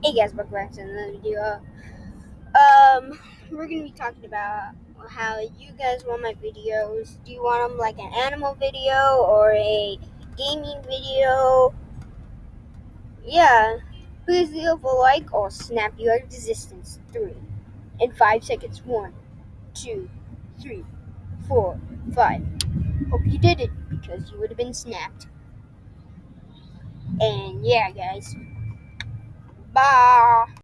Hey guys, welcome back to another video. Um, we're gonna be talking about how you guys want my videos. Do you want them like an animal video or a gaming video? Yeah, please leave a like or snap your existence. Three in five seconds. One, two, three, four, five. Hope you did it because you would have been snapped. And yeah, guys. Bye.